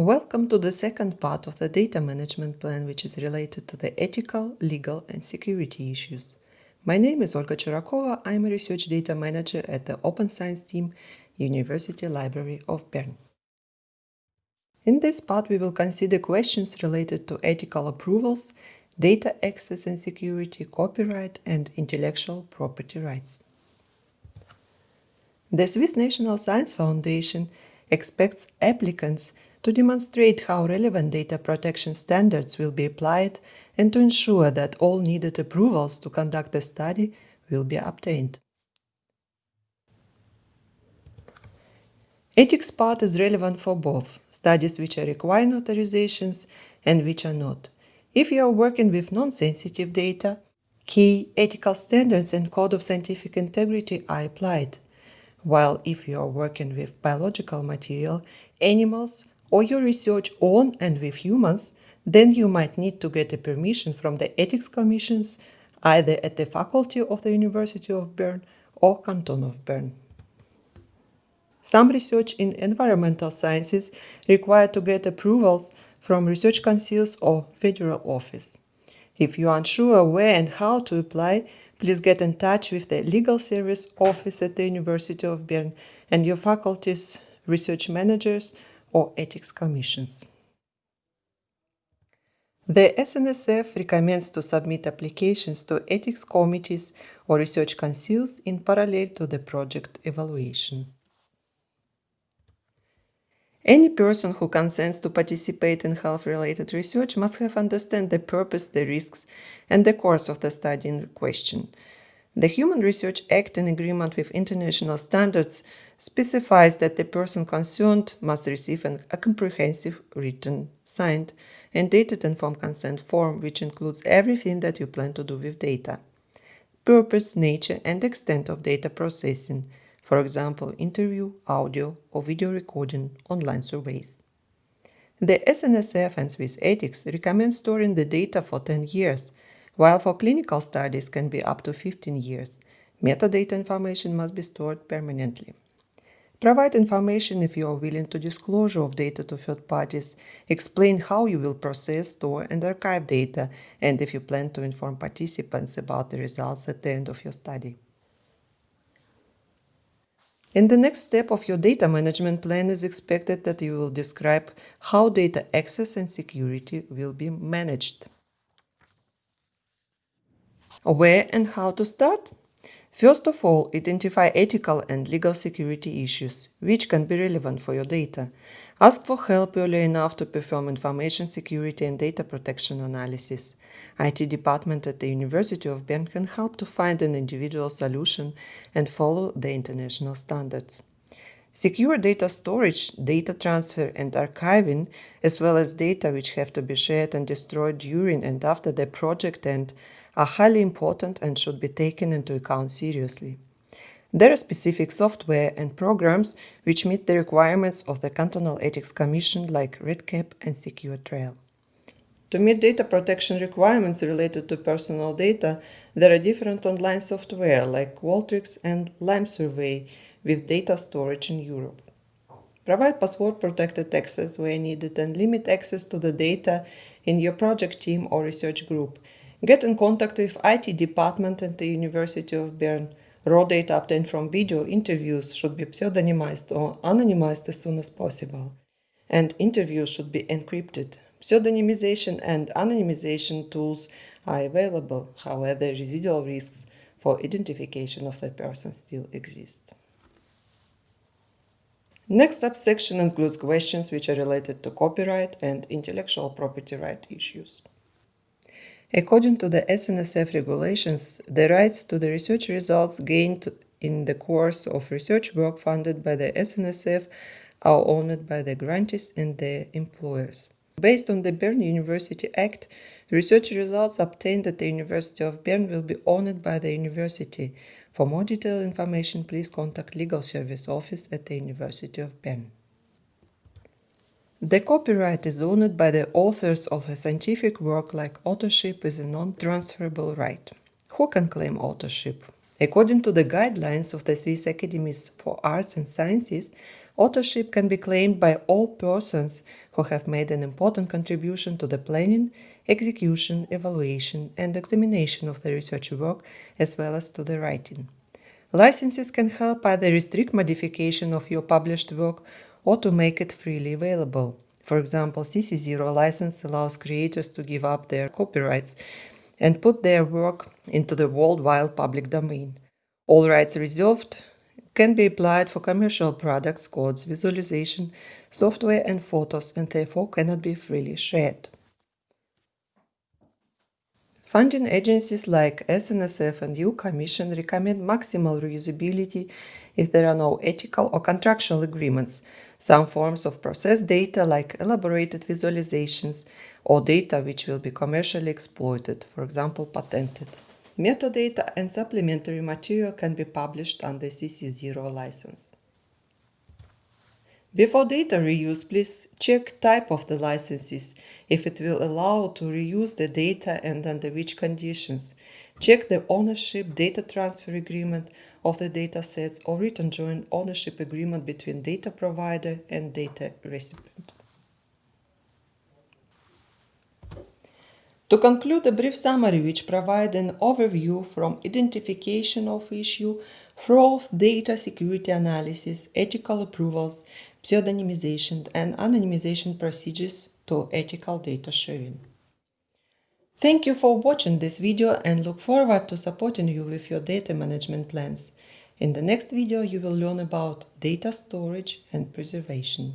Welcome to the second part of the data management plan, which is related to the ethical, legal, and security issues. My name is Olga Churakova. I'm a research data manager at the Open Science team, University Library of Bern. In this part, we will consider questions related to ethical approvals, data access and security, copyright, and intellectual property rights. The Swiss National Science Foundation expects applicants to demonstrate how relevant data protection standards will be applied and to ensure that all needed approvals to conduct the study will be obtained. Ethics part is relevant for both studies which are requiring authorizations and which are not. If you are working with non-sensitive data, key ethical standards and code of scientific integrity are applied while if you are working with biological material, animals, or your research on and with humans, then you might need to get a permission from the ethics commissions either at the faculty of the University of Bern or Canton of Bern. Some research in environmental sciences require to get approvals from research councils or federal office. If you are unsure where and how to apply, please get in touch with the Legal Service Office at the University of Bern and your faculty's research managers or ethics commissions. The SNSF recommends to submit applications to ethics committees or research councils in parallel to the project evaluation. Any person who consents to participate in health-related research must have understand the purpose, the risks, and the course of the study in question. The Human Research Act, in agreement with international standards, specifies that the person concerned must receive an, a comprehensive written, signed, and dated informed consent form, which includes everything that you plan to do with data. Purpose, nature, and extent of data processing, for example, interview, audio, or video recording, online surveys. The SNSF and Swiss Ethics recommend storing the data for 10 years, while for clinical studies can be up to 15 years. Metadata information must be stored permanently. Provide information if you are willing to disclosure of data to third parties, explain how you will process, store, and archive data, and if you plan to inform participants about the results at the end of your study. In the next step of your data management plan is expected that you will describe how data access and security will be managed. Where and how to start? First of all, identify ethical and legal security issues, which can be relevant for your data. Ask for help early enough to perform information security and data protection analysis. IT department at the University of Bern can help to find an individual solution and follow the international standards. Secure data storage, data transfer and archiving, as well as data which have to be shared and destroyed during and after the project end, are highly important and should be taken into account seriously. There are specific software and programs which meet the requirements of the Cantonal Ethics Commission like REDCap and secuTrial. To meet data protection requirements related to personal data, there are different online software like Qualtrics and Lime Survey with data storage in Europe. Provide password-protected access where needed and limit access to the data in your project team or research group. Get in contact with IT department at the University of Bern. Raw data obtained from video interviews should be pseudonymized or anonymized as soon as possible. And interviews should be encrypted. Pseudonymization and anonymization tools are available, however, residual risks for identification of the person still exist. Next subsection includes questions which are related to copyright and intellectual property right issues. According to the SNSF regulations, the rights to the research results gained in the course of research work funded by the SNSF are owned by the grantees and their employers. Based on the Bern University Act, research results obtained at the University of Bern will be owned by the university. For more detailed information, please contact Legal Service Office at the University of Bern. The copyright is owned by the authors of a scientific work like authorship is a non-transferable right. Who can claim authorship? According to the guidelines of the Swiss Academies for Arts and Sciences, Authorship can be claimed by all persons who have made an important contribution to the planning, execution, evaluation, and examination of the research work, as well as to the writing. Licenses can help either restrict modification of your published work or to make it freely available. For example, CC0 license allows creators to give up their copyrights and put their work into the worldwide public domain. All rights reserved can be applied for commercial products, codes, visualization, software and photos and therefore cannot be freely shared. Funding agencies like SNSF and EU Commission recommend maximal reusability if there are no ethical or contractual agreements. Some forms of processed data like elaborated visualizations or data which will be commercially exploited, for example patented. Metadata and supplementary material can be published under CC0 license. Before data reuse, please check type of the licenses, if it will allow to reuse the data and under which conditions. Check the ownership data transfer agreement of the datasets or written joint ownership agreement between data provider and data recipient. To conclude, a brief summary which provides an overview from identification of issue through data security analysis, ethical approvals, pseudonymization and anonymization procedures to ethical data sharing. Thank you for watching this video and look forward to supporting you with your data management plans. In the next video you will learn about data storage and preservation.